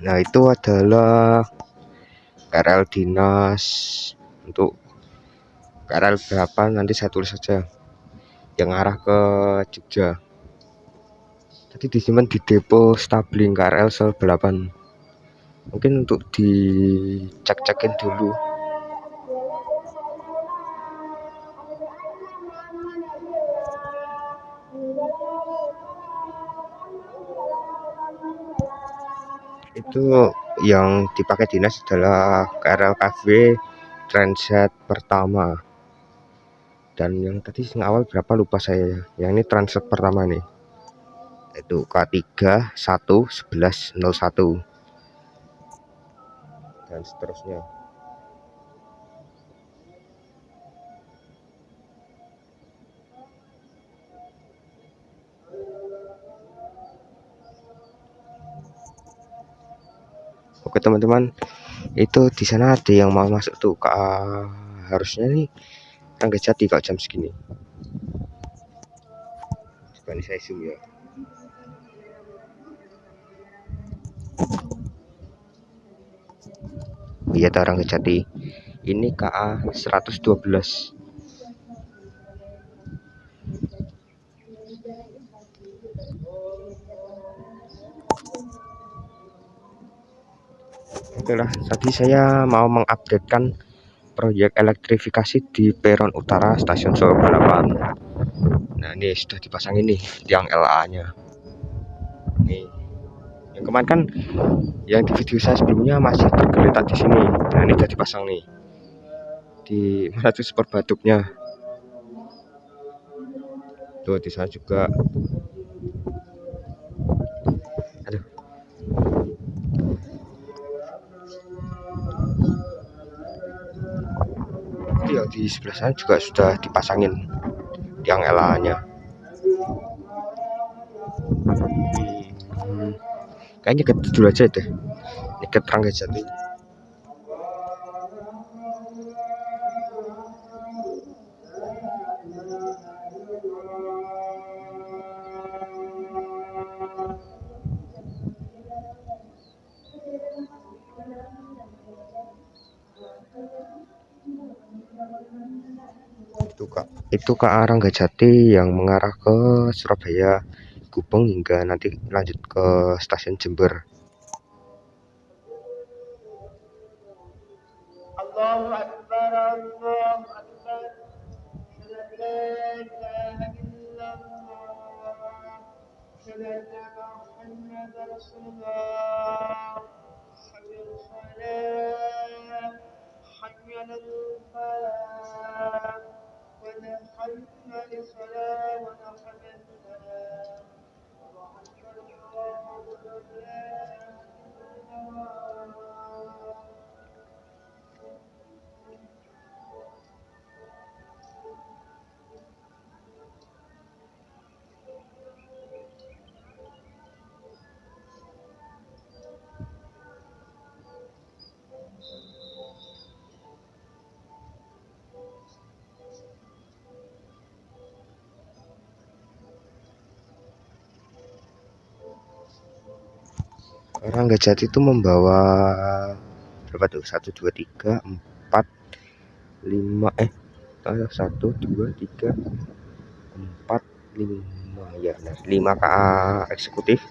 nah itu adalah KRL dinas untuk KRL berapa? Nanti saya tulis saja. Yang arah ke Jogja. Tadi disimpan di depo stabling KRL 8 mungkin untuk dicek-cekin dulu itu yang dipakai dinas adalah KRL KV transit pertama. Dan yang tadi yang awal berapa lupa saya yang ini transit pertama nih. Itu K3 1 11 01 dan seterusnya Oke teman-teman. Itu di sana ada yang mau masuk tuh ke harusnya nih Rangga Jati kalau jam segini. Coba ini saya zoom ya. Iya Rangga Jati. Ini KA 112 Lah, tadi saya mau mengupdatekan proyek elektrifikasi di peron utara stasiun Solo Balapan. Nah ini sudah dipasang ini tiang LA-nya. Nih, yang kemarin kan yang di video saya sebelumnya masih tergeletak di sini. Nah ini sudah dipasang nih di mana tuh super batuknya. Tuh di sana juga sebelah sana juga sudah dipasangin tiang LA nya hmm, kayaknya ke dulu aja deh. Ini ke Rangga Jati itu ke arah Gajati yang mengarah ke Surabaya Gubeng hingga nanti lanjut ke stasiun Jember ودخلنا للصلاة ودخلنا وضعك الله لنا Jati itu membawa berapa tuh? Satu dua tiga empat lima eh satu dua tiga empat lima. Ya nah, lima KA eksekutif.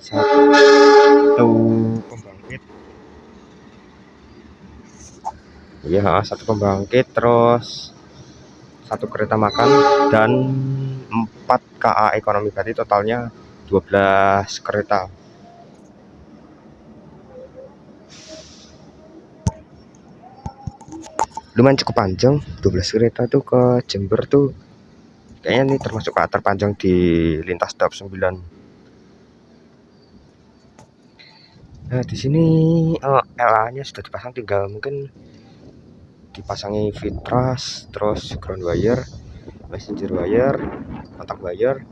Satu pembangkit. Ya satu pembangkit terus satu kereta makan dan empat KA ekonomi berarti totalnya 12 kereta lumayan cukup panjang. 12 kereta tuh ke Jember tuh. Kayaknya ini termasuk terpanjang di lintas dap 9 nah di sini eh, LA nya sudah dipasang tinggal mungkin dipasangi fitras terus ground wire messenger wire kontak wire.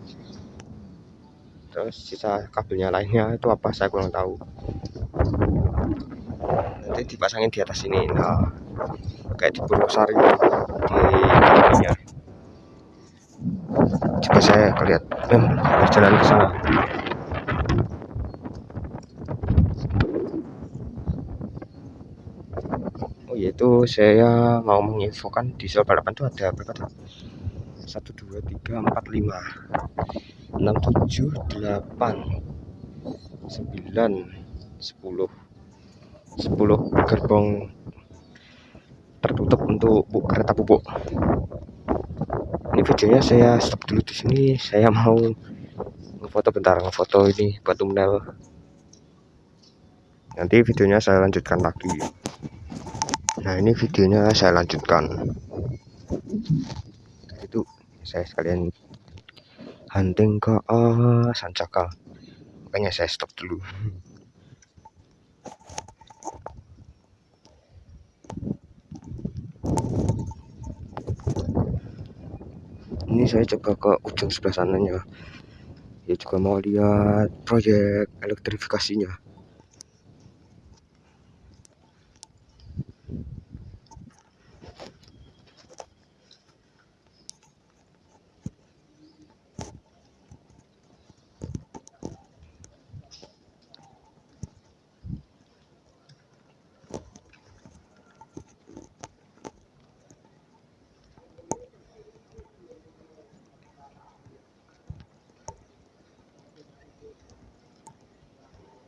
Terus sisa kabelnya lainnya itu apa saya kurang tahu. Nanti dipasangin di atas ini nah kayak di Purwosari di Indonesia. Coba saya lihat. Eh, berjalan ke sana. Oh yaitu saya mau menginfokan diesel balapan itu ada berapa tuh? 1 2 3 4 5 6 7 8 9 10 10 gerbong tertutup untuk bu, kereta pupuk. Ini videonya saya stop dulu di sini. Saya mau ngefoto bentar ngefoto ini batu menel nanti videonya saya lanjutkan lagi. Nah ini videonya saya lanjutkan. Itu saya sekalian hunting ke uh, Sancaka makanya saya stop dulu ini saya coba ke ujung sebelah sananya. Ya juga mau lihat proyek elektrifikasinya Kemudian kami informasikan masih ada sisa waktu kurang lebih 5 menit, masih ada sisa waktu kurang lebih 5 menit lagi di jalur 4 KRM dekat dengan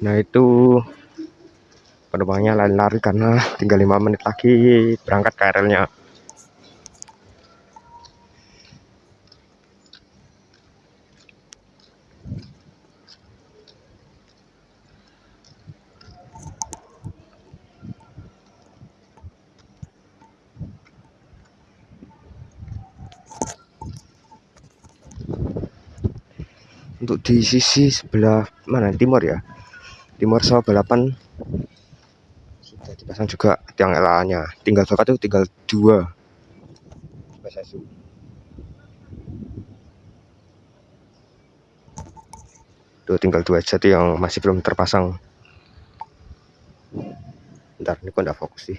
nah itu penumpangnya lari-lari karena tinggal lima menit lagi berangkat KRL nya untuk di sisi sebelah mana? Timur ya timur sawah balapan. Sudah dipasang juga tiang LA nya tinggal berapa tuh tinggal dua. Tuh tinggal dua tuh yang masih belum terpasang. Ntar ini kok fokus sih?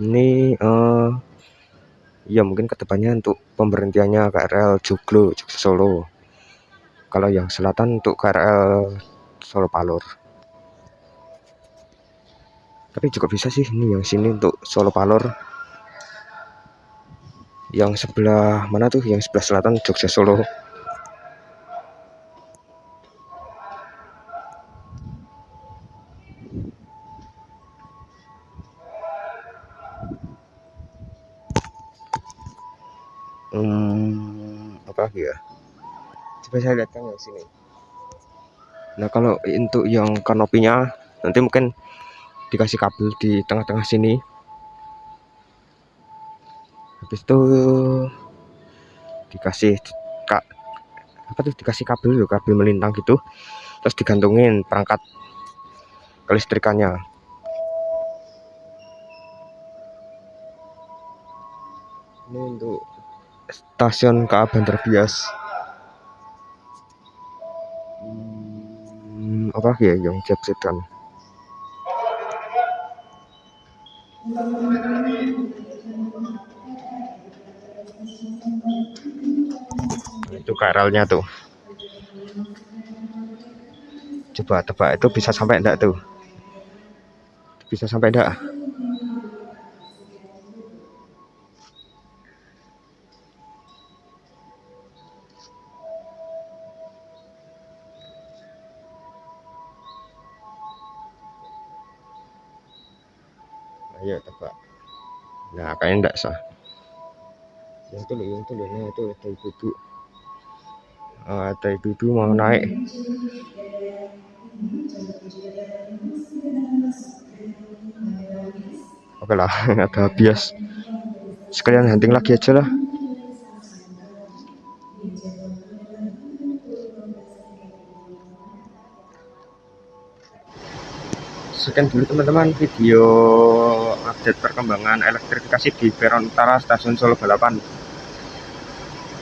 Ini uh, ya mungkin ke depannya untuk pemberhentiannya KRL Joglo Jogja Solo kalau yang selatan untuk KRL Solo Palur. Tapi juga bisa sih ini yang sini untuk Solo Palur. Yang sebelah mana tuh? Yang sebelah selatan Jogja Solo. Hmm, apa lagi ya coba saya kan yang sini. Nah kalau untuk yang kanopinya nanti mungkin dikasih kabel di tengah-tengah sini. Habis itu dikasih kak apa tuh dikasih kabel kabel melintang gitu. Terus digantungin perangkat kelistrikannya. Ini untuk stasiun KA Bantar Bias apa ya yang kan itu KRL-nya tuh. Coba tebak itu bisa sampai enggak tuh? Bisa sampai enggak kayaknya enggak sah. Yang tuh yang tuh nah itu ada ibu-ibu oh, ada ibu-ibu mau naik. Oke lah ada bias. Sekalian hunting lagi aja lah. Sekian dulu teman-teman video update perkembangan elektrifikasi di peron utara stasiun Solo Balapan.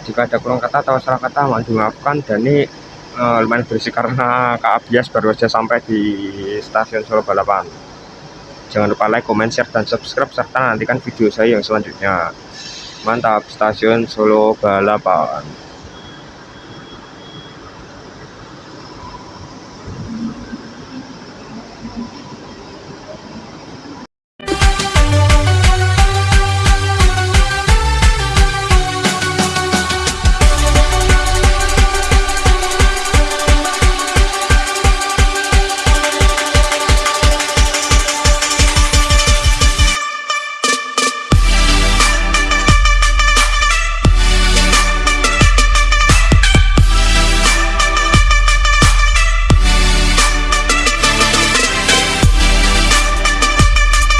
Jika ada kurang kata atau salah kata mohon dimaafkan. Dan ini uh, lumayan berisik karena Kak Abias baru saja sampai di stasiun Solo Balapan. Jangan lupa like, comment, share, dan subscribe serta nantikan video saya yang selanjutnya. Mantap stasiun Solo Balapan